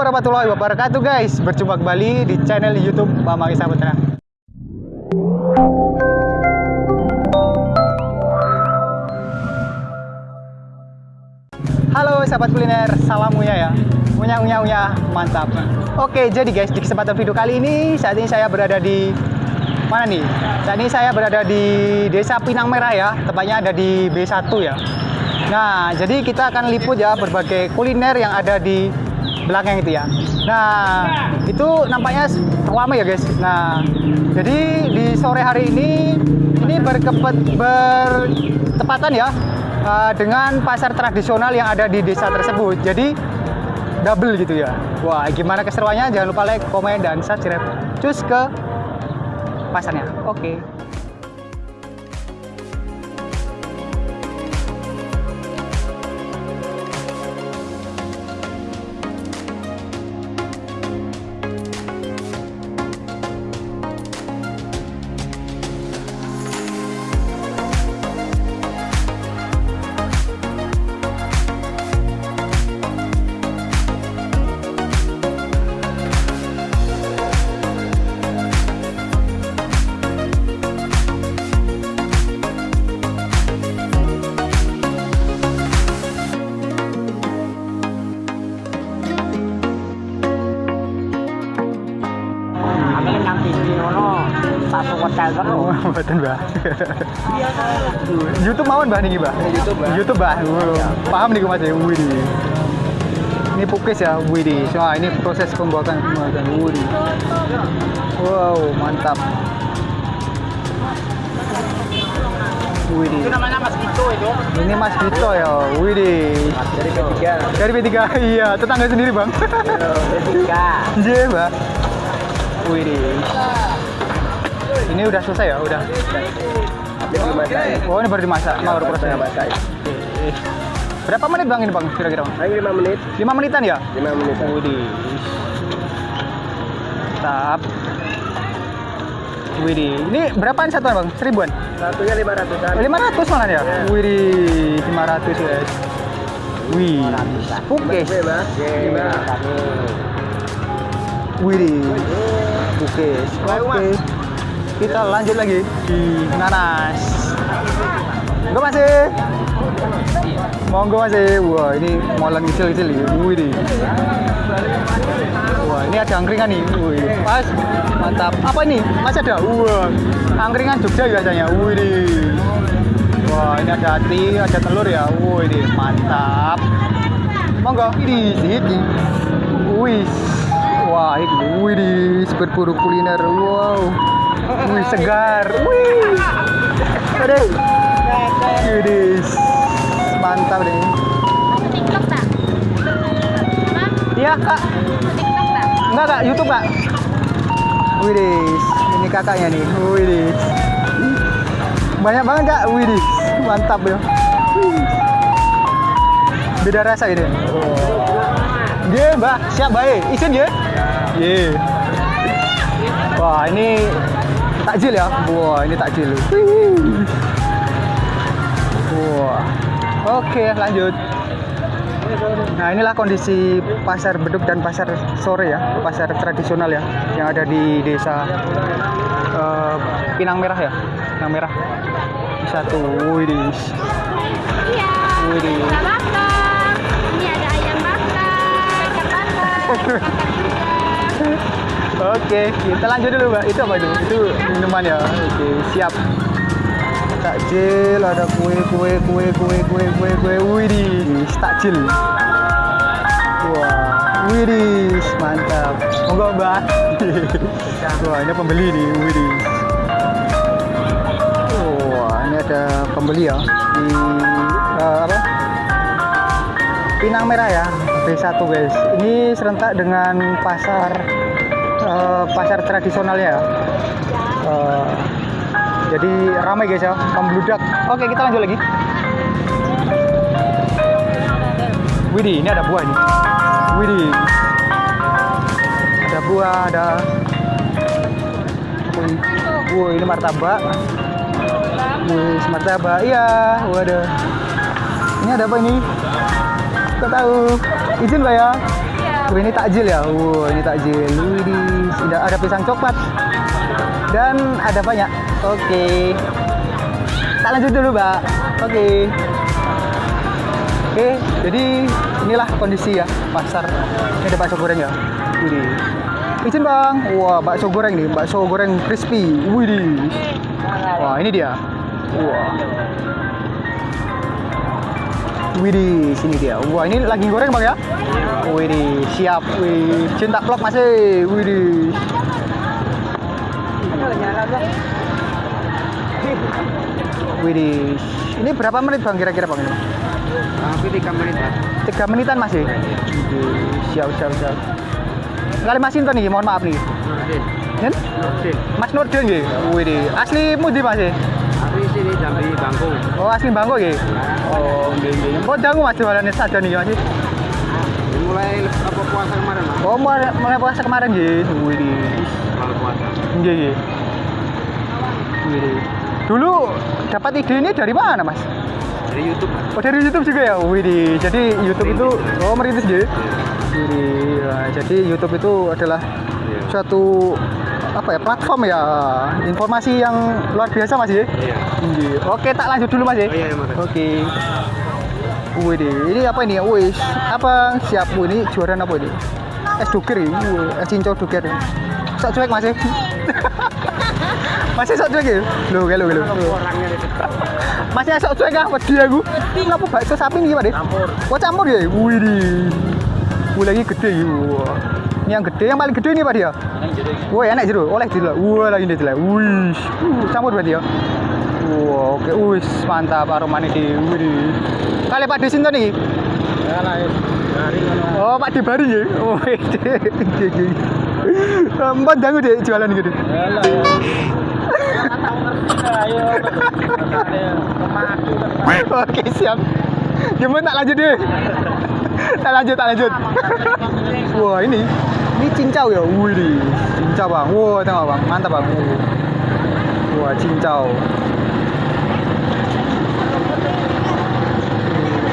Warahmatullahi wabarakatuh guys. Berjumpa kembali di channel youtube Pak Mangi Saputra Halo sahabat kuliner, salam unya ya. Unya unya unya, mantap. Oke jadi guys, di kesempatan video kali ini Saat ini saya berada di Mana nih? Saat ini saya berada di Desa Pinang Merah ya. Tepatnya ada di B1 ya. Nah, jadi kita akan liput ya berbagai kuliner yang ada di belakang itu ya. Nah, itu nampaknya ramai ya guys. Nah, jadi di sore hari ini ini berkepet, bertepatan ya uh, dengan pasar tradisional yang ada di desa tersebut. Jadi double gitu ya. Wah, gimana keseruannya? Jangan lupa like, komen, dan subscribe. Cus ke pasarnya. Oke. Kami hotel terus. Mboten, Mbah. YouTube mawon, Mbah niki, Mbah. YouTube, Mbah. YouTube, Mbah. Oh, Paham niku Mas ya. Wih. Ini pukis ya, wih. Wah, ini proses pembuatan pembuatan. Wih. Wow, mantap. Wih. Itu namanya Mas Vito itu. Ini Mas Vito ya, wih. Dari ketiga. Dari P3, iya, tetangga sendiri, Bang. Ketiga. Iya, Mbak. Wih. Ini udah selesai ya, udah. Oh, ini baru dimasak, baru proses. masak. Oke. Berapa menit bang ini bang kira-kira bang? Lagi 5 menit. 5 menitan ya? 5 menit. Widih. Mantap. Widih. Ini berapaan satuan bang? Seribuan? Satunya 500-an. Oh, 500 malah ya? Iya. Widih. 500 guys. Wih. Oke. Oke, kami. Widih. Pukis. Baik, Oke. Kita lanjut lagi di nanas. Enggak masih. Monggo masih. Wah, ini molen kecil-kecil ya. Widih. Wah, ini ada angkringan nih. Wih, pas. Mantap. Apa ini? Masih ada? Wah, angkringan Jogja biasanya. Widih. Wah, ini ada hati, ada telur ya. Widih, mantap. Monggo. Ini ini. Wih. Wah, ini widih, berburu kuliner. Wow. Wih, segar. Wih. Aduh. Widih. Mantap deh. TikTok? Bang, Iya, Kak. TikTok tak? Enggak kak, YouTube kak. Widis, ini kakaknya nih. Widis. Banyak banget kak, widis. Mantap ya. Beda rasa ini. Dia mbak, siap baik. Izin ya? Iya. Wah ini takjil ya. Wah ini takjil. Wah. Oke lanjut. Nah inilah kondisi pasar beduk dan pasar sore ya, pasar tradisional ya, yang ada di desa eh, Pinang Merah ya, Pinang Merah. Satu, widis. Iya. Bakar. Ini ada ayam bakar, bakar. Oke, kita lanjut dulu mbak. Itu apa itu? Itu minuman ya. Oke, siap. Takjil, ada kue, kue, kue, kue, kue, kue, kue, widis, takjil. Wah, widis, mantap. Monggo mbak. Wah, ini pembeli nih, widis. Wah, ini ada pembeli ya di eh, apa? Pinang Merah ya, B1 guys. Ini serentak dengan pasar pasar tradisionalnya ya. Eh, jadi ramai guys ya, pembludak. Oke, kita lanjut lagi. Widih, ini ada buah nih. Widih. Ada buah, ada apa ini? Martabak. Wih, martabak. Iya, waduh. Ini ada apa ini? Kau tahu? Izin Mbak ya? Wih, ini takjil ya. Wow, ini takjil. Wih, sudah ada pisang coklat. Dan ada banyak. Oke. Tak lanjut dulu, Mbak. Oke. Oke, jadi inilah kondisi ya pasar. Ini ada bakso goreng ya. Wih. Izin bang, wah bakso goreng nih, bakso goreng crispy. Wih, wah ini dia. Wah. Widih, sini dia. Wah, ini lagi goreng bang ya? Widih, siap. Wih, cinta vlog masih. Widih. Widih. Ini berapa menit bang kira-kira bang ini? Tapi tiga menit ya. Tiga menitan masih. Widih, siap, siap, siap. Kali Mas Inton nih, mohon maaf nih. Nurdin. Mas Nurdin nggih. Widih, asli mudi Mas ya? Sini Jambi Bangkung. Oh, asli Bangko nggih. Oh, nggih nggih. Kok dangu Mas jualannya saja nih Mas? Mulai apa puasa kemarin mas? Oh, mulai, mulai puasa kemarin nggih. Widih. Kalau puasa. Nggih, nggih. Dulu dapat ide ini dari mana, Mas? Dari YouTube. Mas. Oh, dari YouTube juga ya? Widih. Jadi YouTube itu oh merintis nggih. Nah, jadi YouTube itu adalah Iya. suatu apa ya platform ya informasi yang luar biasa Mas ya. Iya. Oke, tak lanjut dulu Mas ya. Oh iya, iya. Oke. Wih deh, ini apa ini? Wih, apa siap? Wih, ini jualan apa ini? Es doger ya? Wih, es cincau doger. Sok cuek masih. masih sok cuek ya? Lo, lo. Orangnya itu. Masih sok cuek ah, wedi aku. Kenapa bakso sapi ini Pak deh? Campur. Wah campur ya? Wih deh. Wih lagi gede ya. Ini yang gede, yang paling gede ini Pak dia. Wah enak jeruk, oleh jeruk. Wah lagi ini jeruk. Wih, uh, campur berarti ya. Wah oke, wih mantap aromanya di. Wih. Kali Pak Desin tuh nih. Ya lah. Oh Pak Debari ya. Oh. Empat dangu deh jualan gitu. Ya lah Oke siap. Gimana tak lanjut deh. tak lanjut, tak lanjut. Wah ini, ini cincau ya. Wih, cincau bang. Wah tengok bang, mantap bang. Wah cincau.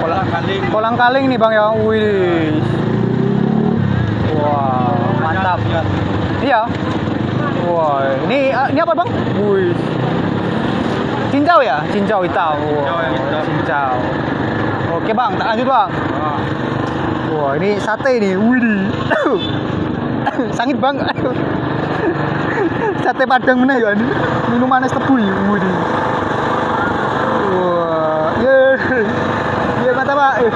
Kolang kaling. Kolang kaling nih bang ya. Wih. Wah mantap. Iya. Wah ini ah, ini apa bang? Wih. Cincau ya? Cincau hitam. Wah, cincau. Oke bang, tak lanjut bang. Ah. Wah ini sate nih, widih. Sangit bang. sate padang mana ya ini? Minuman es tebu ya, widih. Wah, ye, ye mantap pak. Eh,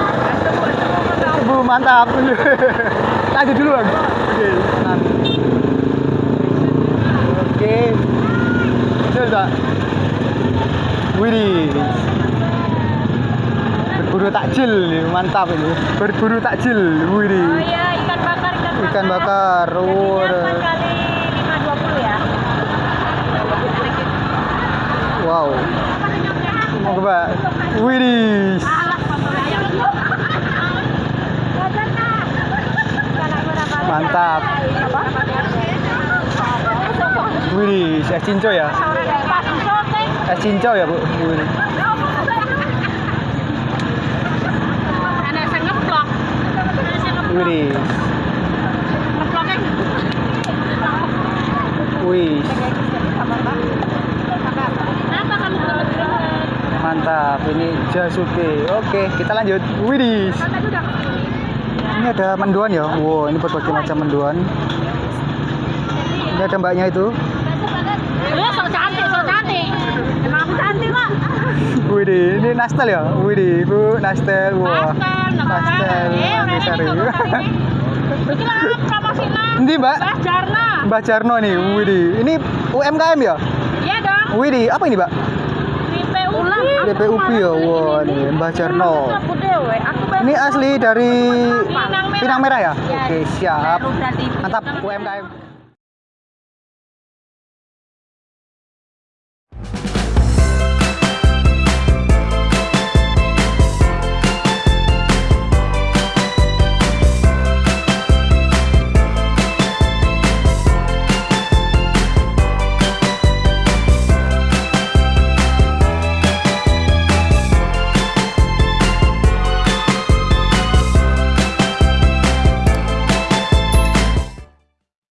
Tebu mantap. Lanjut dulu bang. Oke. Oke. Betul tak? Berburu takjil mantap ini. Berburu takjil, Oh widih. iya, ikan bakar, ikan bakar. Ikan bakar, Harganya waduh. 4 kali 520 ya. Wow. Coba. Berapa? Mantap. Widih, es cincau ya. Es cincau ya, Bu. Widih. Wih, kebetulan? mantap. Ini jasuke. Oke, kita lanjut. Sudah. Ini ada mendoan ya. Wow, ini berbagai macam mendoan. Ini ada mbaknya itu. Cantik, cantik. Emang cantik. Widih, ini nastel ya? Widih, Bu, nastel. Wah. Nastel, Nastel. Eh, Oke, ini Mbak? Mbah Jarna. Mbak Jarno nih, widih. Ini UMKM ya? Iya dong. Widih, apa ini, Mbak? PPUP ya, wah nih Mbak Jarno. Aku dewe, aku baru Ini asli dari Pinang Merah. Pinang Merah ya? Iya. Oke, siap. Mantap UMKM.